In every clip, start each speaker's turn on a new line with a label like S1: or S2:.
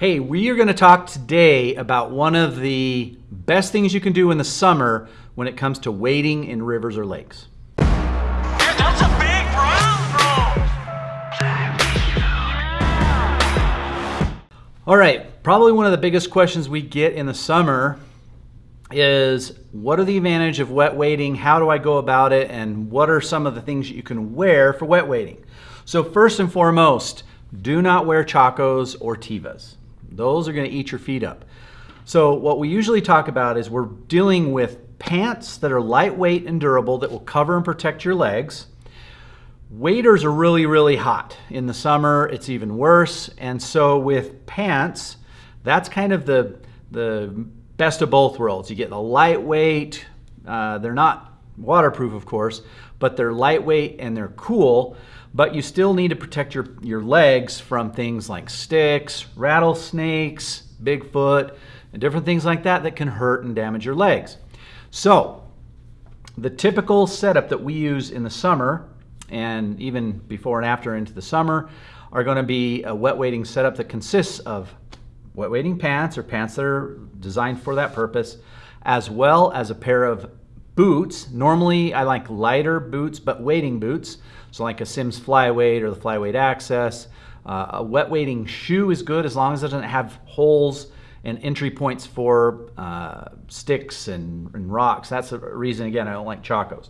S1: Hey, we are going to talk today about one of the best things you can do in the summer when it comes to wading in rivers or lakes.
S2: That's a big
S1: All right, probably one of the biggest questions we get in the summer is what are the advantage of wet wading? How do I go about it? And what are some of the things that you can wear for wet wading? So first and foremost, do not wear Chacos or Tevas. Those are going to eat your feet up. So what we usually talk about is we're dealing with pants that are lightweight and durable that will cover and protect your legs. Waders are really, really hot. In the summer, it's even worse. And so with pants, that's kind of the, the best of both worlds. You get the lightweight, uh, they're not waterproof, of course, but they're lightweight and they're cool but you still need to protect your, your legs from things like sticks, rattlesnakes, Bigfoot, and different things like that that can hurt and damage your legs. So the typical setup that we use in the summer and even before and after into the summer are going to be a wet wading setup that consists of wet wading pants or pants that are designed for that purpose, as well as a pair of boots. Normally I like lighter boots, but wading boots so like a Simms Flyweight or the Flyweight Access. Uh, a wet wading shoe is good as long as it doesn't have holes and entry points for uh, sticks and, and, rocks. That's the reason, again, I don't like Chacos.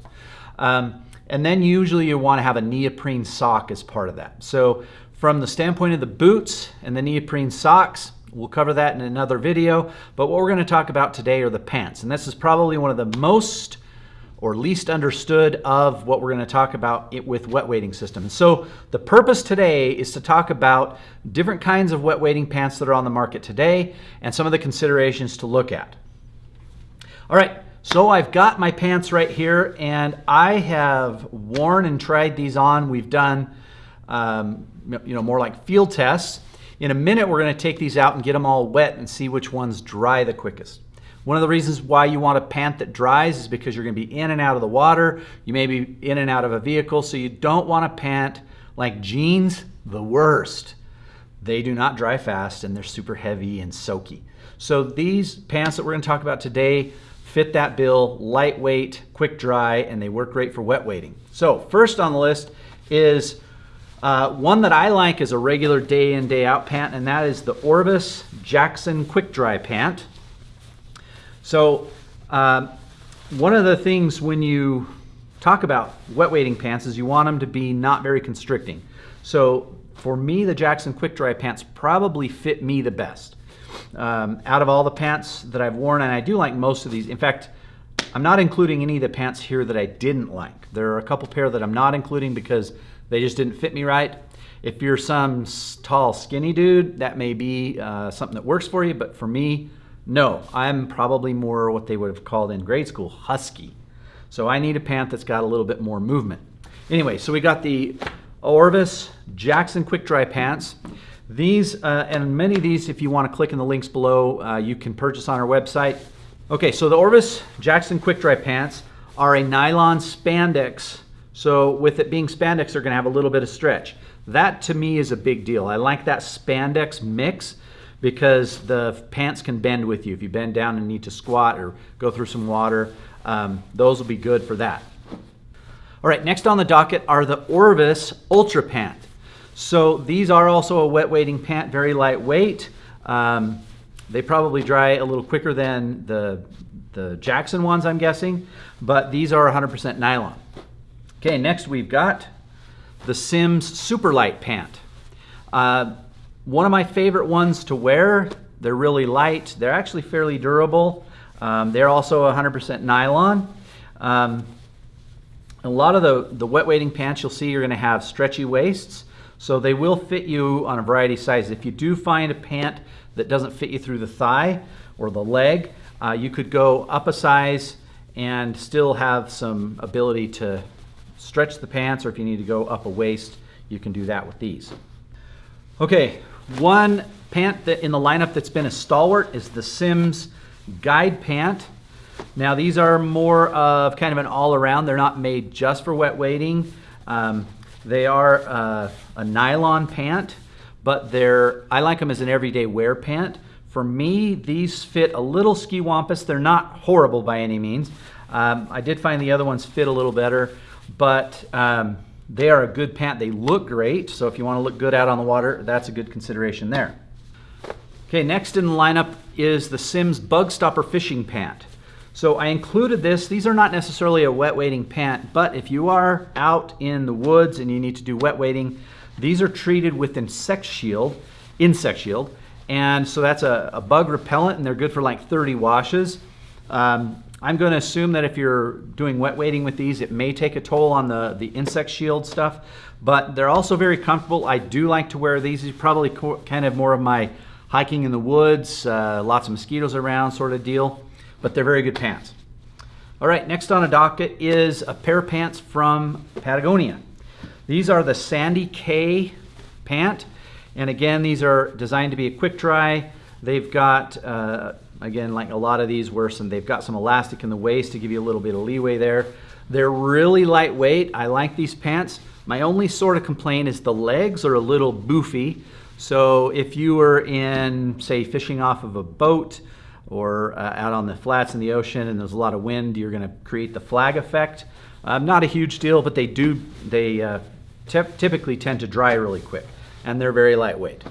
S1: Um, and then usually you want to have a neoprene sock as part of that. So from the standpoint of the boots and the neoprene socks, we'll cover that in another video. But what we're going to talk about today are the pants. And this is probably one of the most or least understood of what we're going to talk about with wet wading systems. So the purpose today is to talk about different kinds of wet wading pants that are on the market today and some of the considerations to look at. All right, so I've got my pants right here and I have worn and tried these on. We've done um, you know, more like field tests. In a minute, we're going to take these out and get them all wet and see which ones dry the quickest. One of the reasons why you want a pant that dries is because you're going to be in and out of the water. You may be in and out of a vehicle, so you don't want a pant like jeans, the worst. They do not dry fast and they're super heavy and soaky. So these pants that we're going to talk about today fit that bill, lightweight, quick dry, and they work great for wet wading. So first on the list is uh, one that I like is a regular day in, day out pant, and that is the Orvis Jackson Quick Dry Pant. So uh, one of the things when you talk about wet wading pants is you want them to be not very constricting. So for me, the Jackson Quick Dry pants probably fit me the best. Um, out of all the pants that I've worn, and I do like most of these. In fact, I'm not including any of the pants here that I didn't like. There are a couple pair that I'm not including because they just didn't fit me right. If you're some tall, skinny dude, that may be uh, something that works for you, but for me, no, I'm probably more what they would have called in grade school, husky. So I need a pant that's got a little bit more movement. Anyway, so we got the Orvis Jackson Quick Dry Pants. These, uh, and many of these, if you want to click in the links below, uh, you can purchase on our website. Okay, so the Orvis Jackson Quick Dry Pants are a nylon spandex. So with it being spandex, they're going to have a little bit of stretch. That to me is a big deal. I like that spandex mix because the pants can bend with you. If you bend down and need to squat or go through some water, um, those will be good for that. All right, next on the docket are the Orvis Ultra Pant. So these are also a wet wading pant, very lightweight. Um, they probably dry a little quicker than the, the Jackson ones, I'm guessing, but these are 100% nylon. Okay, next we've got the Simms Super Light Pant. Uh, one of my favorite ones to wear. They're really light. They're actually fairly durable. Um, they're also 100% nylon. Um, a lot of the, the wet wading pants you'll see you're going to have stretchy waists, so they will fit you on a variety of sizes. If you do find a pant that doesn't fit you through the thigh or the leg, uh, you could go up a size and still have some ability to stretch the pants, or if you need to go up a waist, you can do that with these. Okay, one pant that in the lineup that's been a stalwart is the Simms Guide Pant. Now these are more of kind of an all-around. They're not made just for wet wading. Um, they are uh, a nylon pant, but they're I like them as an everyday wear pant. For me, these fit a little ski wampus. They're not horrible by any means. Um, I did find the other ones fit a little better, but um, they are a good pant. They look great, so if you want to look good out on the water, that's a good consideration there. Okay, next in the lineup is the Simms Bug Stopper Fishing Pant. So I included this. These are not necessarily a wet wading pant, but if you are out in the woods and you need to do wet wading, these are treated with insect shield, insect shield, and so that's a, a bug repellent, and they're good for like 30 washes. Um, I'm going to assume that if you're doing wet wading with these, it may take a toll on the, the insect shield stuff, but they're also very comfortable. I do like to wear these. These probably kind of more of my hiking in the woods, uh, lots of mosquitoes around sort of deal, but they're very good pants. All right, next on a docket is a pair of pants from Patagonia. These are the Sandy Cay pant, and again, these are designed to be a quick dry. They've got, uh, again, like a lot of these were some, they've got some elastic in the waist to give you a little bit of leeway there. They're really lightweight. I like these pants. My only sort of complaint is the legs are a little boofy. So if you were in, say, fishing off of a boat or uh, out on the flats in the ocean and there's a lot of wind, you're going to create the flag effect. Um, not a huge deal, but they do, they uh, typically tend to dry really quick and they're very lightweight.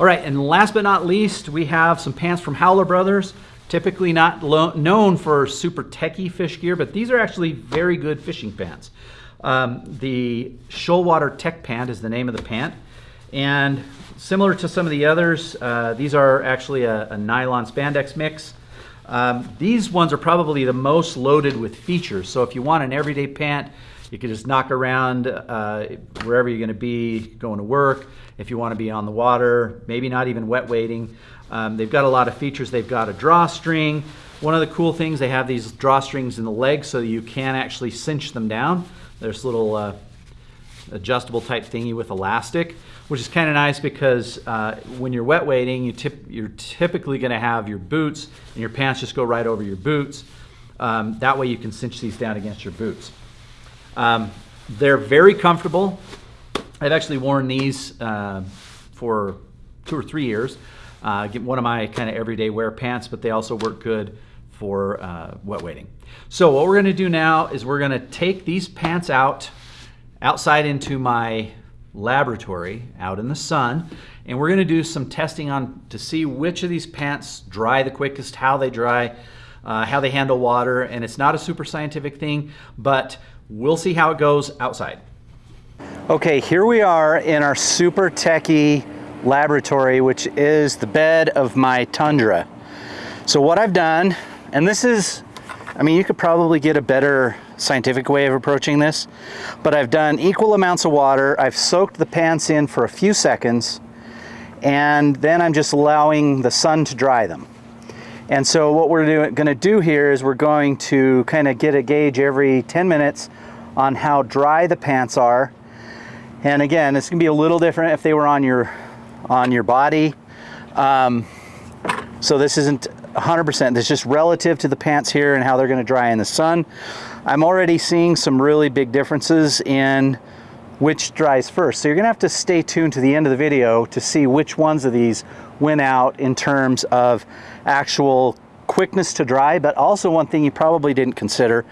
S1: All right, and last but not least, we have some pants from Howler Brothers. Typically not known for super techy fish gear, but these are actually very good fishing pants. Um, the Shoalwater Tech Pant is the name of the pant. And similar to some of the others, uh, these are actually a, a nylon spandex mix. Um, these ones are probably the most loaded with features. So if you want an everyday pant, you can just knock around uh, wherever you're going to be going to work. If you want to be on the water, maybe not even wet wading. Um, they've got a lot of features. They've got a drawstring. One of the cool things, they have these drawstrings in the legs so you can actually cinch them down. There's a little uh, adjustable type thingy with elastic, which is kind of nice because uh, when you're wet wading, you tip, you're typically going to have your boots and your pants just go right over your boots. Um, that way you can cinch these down against your boots. Um, they're very comfortable. I've actually worn these uh, for two or three years. Uh, get one of my kind of everyday wear pants, but they also work good for uh, wet wading. So what we're going to do now is we're going to take these pants out outside into my laboratory out in the sun and we're going to do some testing on to see which of these pants dry the quickest, how they dry, uh, how they handle water, and it's not a super scientific thing, but we'll see how it goes outside. Okay, here we are in our super techie laboratory, which is the bed of my Tundra. So what I've done, and this is, I mean, you could probably get a better scientific way of approaching this, but I've done equal amounts of water. I've soaked the pants in for a few seconds, and then I'm just allowing the sun to dry them. And so what we're going to do here is we're going to kind of get a gauge every 10 minutes on how dry the pants are. And again, it's going to be a little different if they were on your on your body. Um, so this isn't 100%. This is just relative to the pants here and how they're going to dry in the sun. I'm already seeing some really big differences in which dries first. So you're gonna have to stay tuned to the end of the video to see which ones of these went out in terms of actual quickness to dry, but also one thing you probably didn't consider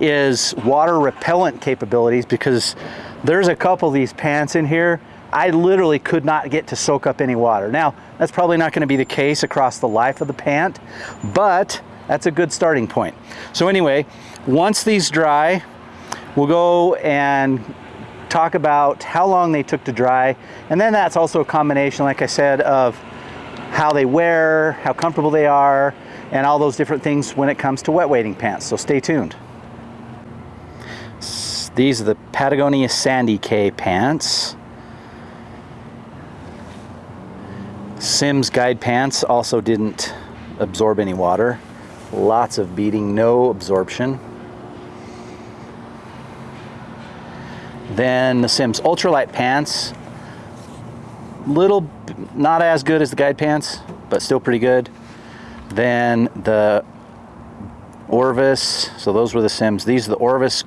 S1: is water repellent capabilities because there's a couple of these pants in here I literally could not get to soak up any water. Now, that's probably not gonna be the case across the life of the pant, but that's a good starting point. So anyway, once these dry, we'll go and talk about how long they took to dry. And then that's also a combination, like I said, of how they wear, how comfortable they are, and all those different things when it comes to wet wading pants. So stay tuned. These are the Patagonia Sandy Cay pants. Simms Guide pants also didn't absorb any water. Lots of beading, no absorption. Then the Simms ultralight pants, little, not as good as the guide pants, but still pretty good. Then the Orvis, so those were the Simms. These are the Orvis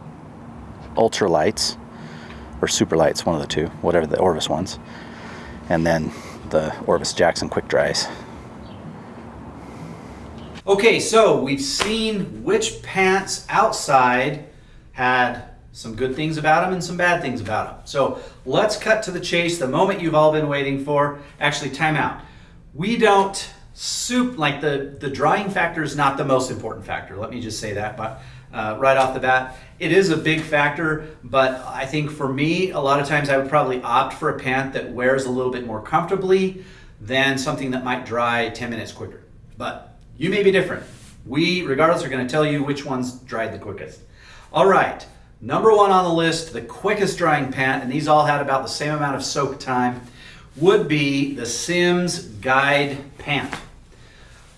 S1: ultralights, or superlights, one of the two, whatever the Orvis ones.
S3: and then the Orvis Jackson Quick Dries.
S1: Okay, so we've seen which pants outside had some good things about them and some bad things about them. So let's cut to the chase, the moment you've all been waiting for. Actually, time out. We don't soup, like the, the drying factor is not the most important factor. Let me just say that but, uh, right off the bat. It is a big factor, but I think for me, a lot of times I would probably opt for a pant that wears a little bit more comfortably than something that might dry 10 minutes quicker. But you may be different. We, regardless, are going to tell you which ones dried the quickest. All right, number one on the list, the quickest drying pant, and these all had about the same amount of soak time, would be the Simms Guide Pant.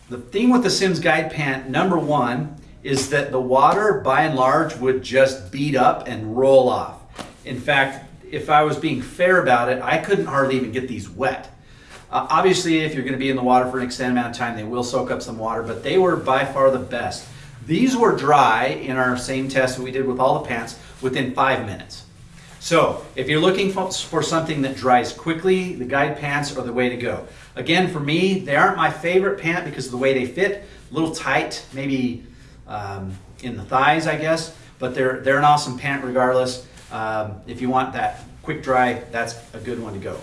S1: The thing with the Simms Guide Pant, number one, is that the water, by and large, would just beat up and roll off. In fact, if I was being fair about it, I couldn't hardly even get these wet. Uh, obviously, if you're going to be in the water for an extended amount of time, they will soak up some water, but they were by far the best. These were dry in our same test that we did with all the pants within five minutes. So if you're looking for, something that dries quickly, the guide pants are the way to go. Again, for me, they aren't my favorite pant because of the way they fit. A little tight, maybe um, in the thighs, I guess, but they're, they're an awesome pant regardless. Um, if you want that quick dry, that's a good one to go.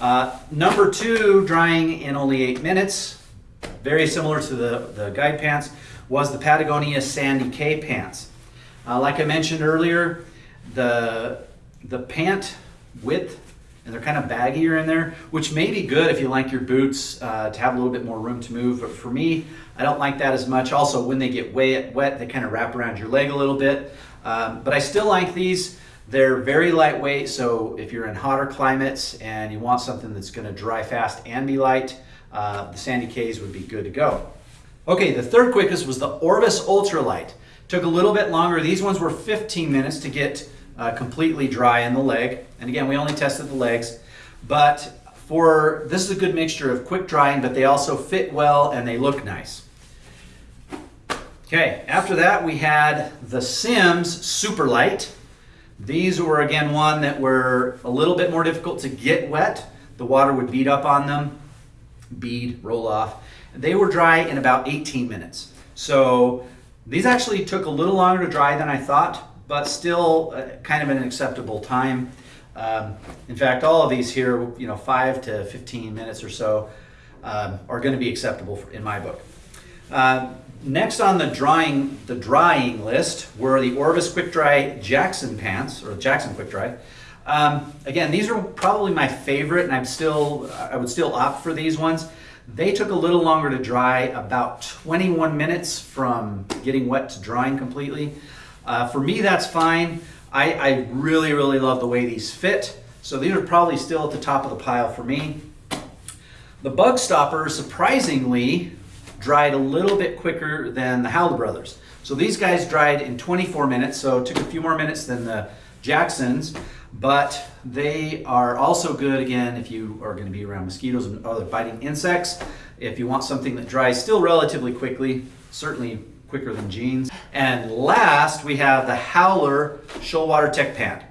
S1: Uh, number two, drying in only eight minutes, very similar to the, the guide pants, was the Patagonia Sandy Cay pants. Uh, like I mentioned earlier, the, the pant width, and they're kind of baggier in there, which may be good if you like your boots uh, to have a little bit more room to move. But for me, I don't like that as much. Also, when they get wet, wet they kind of wrap around your leg a little bit. Um, but I still like these. They're very lightweight, so if you're in hotter climates and you want something that's gonna dry fast and be light, uh, the Sandy Cay's would be good to go. Okay, the third quickest was the Orvis Ultralight. Took a little bit longer. These ones were 15 minutes to get uh, completely dry in the leg. And again, we only tested the legs. But for this is a good mixture of quick drying, but they also fit well and they look nice. Okay, after that we had the Simms Super Light. These were again one that were a little bit more difficult to get wet. The water would bead up on them, bead, roll off. They were dry in about 18 minutes. So these actually took a little longer to dry than I thought, but still uh, kind of an acceptable time. Um, in fact, all of these here, you know, five to 15 minutes or so um, are going to be acceptable in my book. Uh, next on the drying, the drying list were the Orvis Quick Dry Jackson pants, or Jackson Quick Dry. Um, again, these are probably my favorite, and I'm still, I would still opt for these ones. They took a little longer to dry, about 21 minutes from getting wet to drying completely. Uh, for me, that's fine. I, I really, really love the way these fit. So these are probably still at the top of the pile for me. The Bug Stopper, surprisingly, dried a little bit quicker than the Howler Brothers. So these guys dried in 24 minutes, so it took a few more minutes than the Jacksons, but they are also good, again, if you are gonna be around mosquitoes and other biting insects. If you want something that dries still relatively quickly, certainly quicker than jeans. And last, we have the Howler Shoalwater Tech Pant.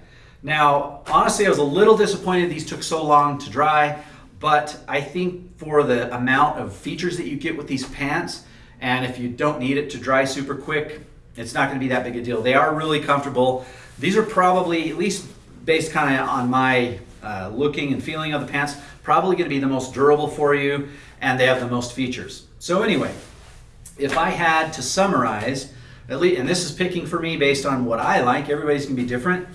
S1: Now, honestly, I was a little disappointed these took so long to dry, but I think for the amount of features that you get with these pants, and if you don't need it to dry super quick, it's not gonna be that big a deal. They are really comfortable. These are probably, at least based kind of on my uh, looking and feeling of the pants, probably gonna be the most durable for you, and they have the most features. So anyway, if I had to summarize, at least, and this is picking for me based on what I like, everybody's gonna be different.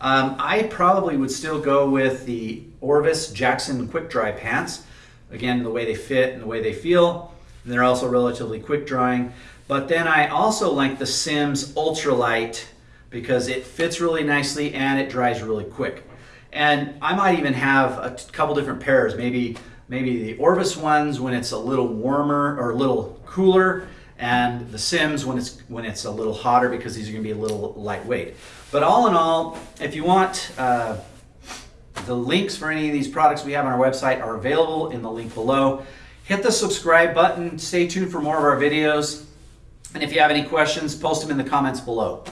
S1: Um, I probably would still go with the Orvis Jackson Quick Dry pants. Again, the way they fit and the way they feel. And they're also relatively quick drying. But then I also like the Simms Ultralight because it fits really nicely and it dries really quick. And I might even have a couple different pairs, maybe maybe the Orvis ones when it's a little warmer or a little cooler and the Simms when it's when it's a little hotter because these are going to be a little lightweight. But all in all, if you want uh, the links for any of these products we have on our website are available in the link below. Hit the subscribe button. Stay tuned for more of our videos. And if you have any questions, post them in the comments below.